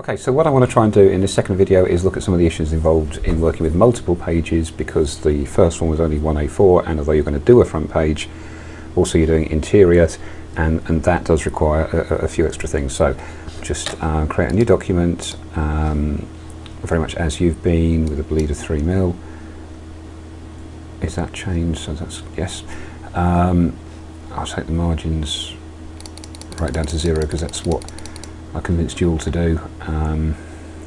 Okay, so what I want to try and do in this second video is look at some of the issues involved in working with multiple pages because the first one was only one A4 and although you're going to do a front page, also you're doing interiors and, and that does require a, a few extra things. So just uh, create a new document, um, very much as you've been with a bleed of 3 mil. Is that changed? So that's yes. Um, I'll take the margins right down to zero because that's what I convinced you all to do um,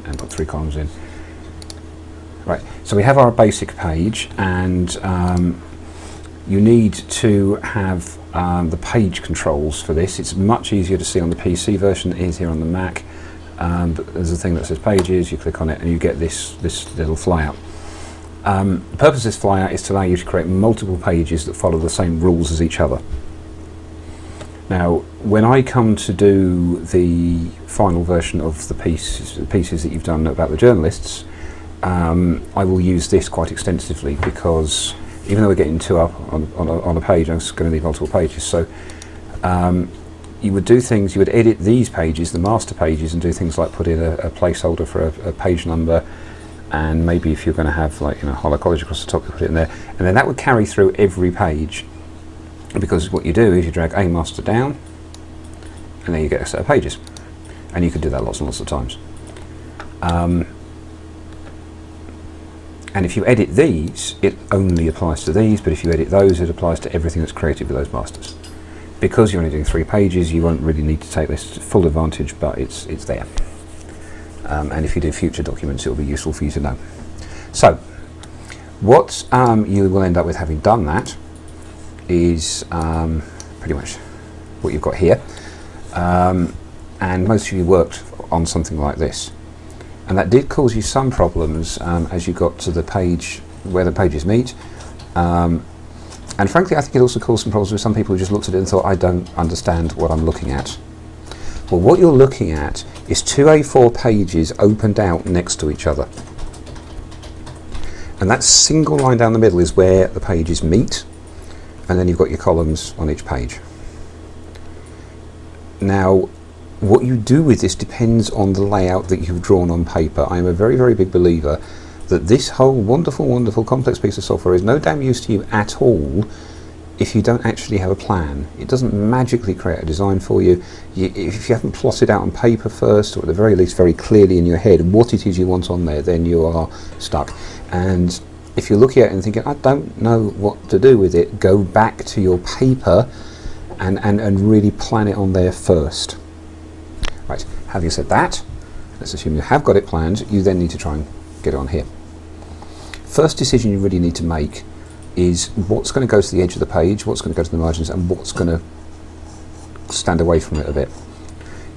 and put three columns in. Right, so we have our basic page and um, you need to have um, the page controls for this. It's much easier to see on the PC version than it is here on the Mac. Um, but there's a thing that says pages, you click on it and you get this, this little flyout. Um, the purpose of this flyout is to allow you to create multiple pages that follow the same rules as each other. Now, when I come to do the final version of the, piece, pieces that you've done about the journalists, um, I will use this quite extensively because even though we're getting two up on, on, a, on a page, I'm going to need multiple pages. So um, you would do things, you would edit these pages, the master pages, and do things like put in a, a placeholder for a, a, page number, and maybe if you're going to have like you know Harlow College across the top, you put it in there, and then that would carry through every page because what you do is you drag a master down and then you get a set of pages. And you can do that lots and lots of times. Um, and if you edit these it only applies to these but if you edit those it applies to everything that's created with those masters. Because you're only doing three pages you won't really need to take this full advantage but it's it's there. Um, and if you do future documents it will be useful for you to know. So what um, you will end up with having done that is um, pretty much what you've got here. Um, and most of you worked on something like this. And that did cause you some problems um, as you got to the page where the pages meet. Um, and frankly, I think it also caused some problems with some people who just looked at it and thought, I don't understand what I'm looking at. Well, what you're looking at is two A4 pages opened out next to each other. And that single line down the middle is where the pages meet and then you've got your columns on each page. Now, what you do with this depends on the layout that you've drawn on paper. I am a very, very big believer that this whole wonderful, wonderful complex piece of software is no damn use to you at all if you don't actually have a plan. It doesn't magically create a design for you. you. If you haven't plotted out on paper first, or at the very least very clearly in your head what it is you want on there, then you are stuck. And if you're looking at it and thinking, I don't know what to do with it, go back to your paper and, and, and really plan it on there first. Right, having said that, let's assume you have got it planned, you then need to try and get it on here. First decision you really need to make is what's going to go to the edge of the page, what's going to go to the margins, and what's going to stand away from it a bit.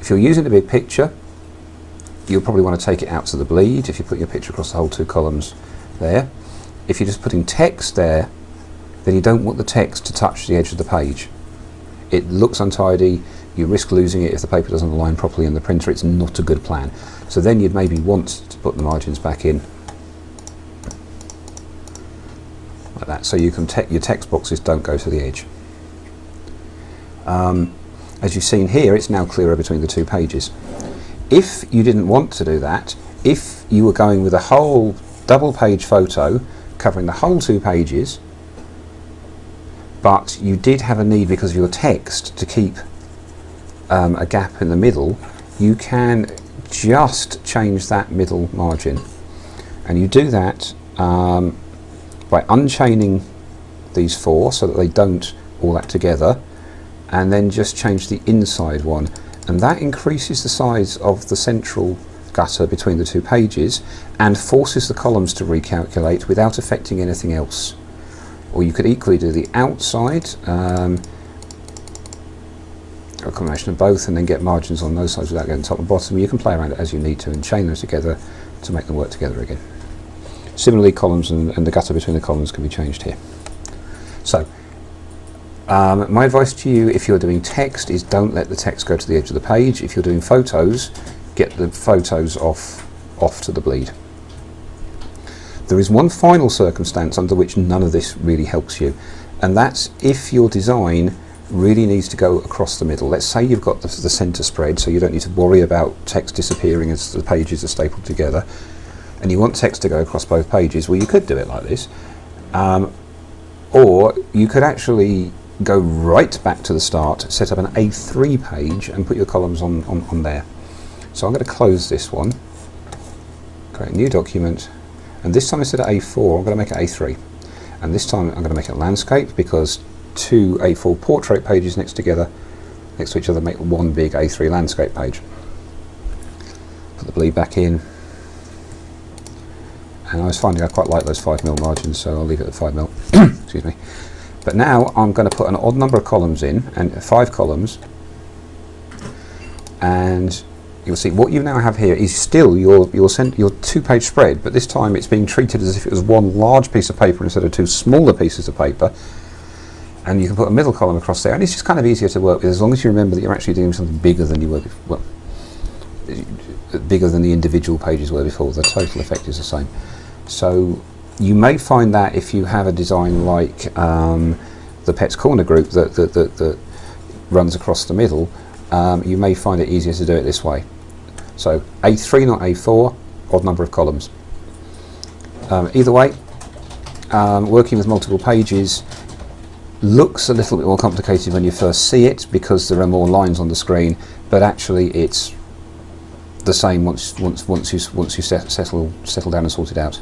If you're using a big picture, you'll probably want to take it out to the bleed if you put your picture across the whole two columns there if you're just putting text there, then you don't want the text to touch the edge of the page. It looks untidy, you risk losing it if the paper doesn't align properly in the printer, it's not a good plan. So then you'd maybe want to put the margins back in like that, so you can te your text boxes don't go to the edge. Um, as you've seen here, it's now clearer between the two pages. If you didn't want to do that, if you were going with a whole double page photo covering the whole two pages, but you did have a need because of your text to keep um, a gap in the middle, you can just change that middle margin. And you do that um, by unchaining these four so that they don't all act together, and then just change the inside one. And that increases the size of the central gutter between the two pages and forces the columns to recalculate without affecting anything else. Or you could equally do the outside, um, a combination of both and then get margins on those sides without getting top and bottom. You can play around it as you need to and chain those together to make them work together again. Similarly, columns and, and the gutter between the columns can be changed here. So, um, my advice to you if you're doing text is don't let the text go to the edge of the page. If you're doing photos, get the photos off, off to the bleed. There is one final circumstance under which none of this really helps you, and that's if your design really needs to go across the middle. Let's say you've got the, the center spread, so you don't need to worry about text disappearing as the pages are stapled together, and you want text to go across both pages. Well, you could do it like this, um, or you could actually go right back to the start, set up an A3 page, and put your columns on, on, on there. So I'm going to close this one, create a new document, and this time instead of A4, I'm going to make it A3. And this time I'm going to make it landscape because two A4 portrait pages next together, next to each other, make one big A3 landscape page. Put the bleed back in. And I was finding I quite like those 5mm margins, so I'll leave it at 5mm. Excuse me. But now I'm going to put an odd number of columns in, and five columns, and you'll see what you now have here is still your your, your two-page spread, but this time it's being treated as if it was one large piece of paper instead of two smaller pieces of paper. And you can put a middle column across there, and it's just kind of easier to work with as long as you remember that you're actually doing something bigger than you were before. Well, bigger than the individual pages were before. The total effect is the same. So you may find that if you have a design like um, the Pets Corner group that, that, that, that runs across the middle, um, you may find it easier to do it this way. So A3 not A4, odd number of columns. Um, either way, um, working with multiple pages looks a little bit more complicated when you first see it because there are more lines on the screen, but actually it's the same once once once you once you set, settle settle down and sort it out.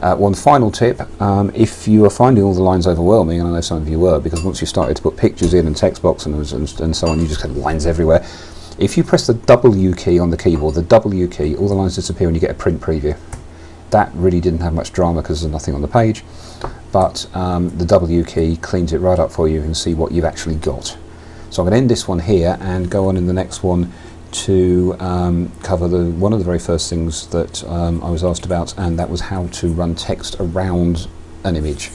Uh, one final tip, um, if you are finding all the lines overwhelming, and I know some of you were, because once you started to put pictures in and text boxes and, and, and so on, you just had lines everywhere. If you press the W key on the keyboard, the W key, all the lines disappear and you get a print preview. That really didn't have much drama because there's nothing on the page, but um, the W key cleans it right up for you and see what you've actually got. So I'm going to end this one here and go on in the next one to um, cover the, one of the very first things that um, I was asked about, and that was how to run text around an image.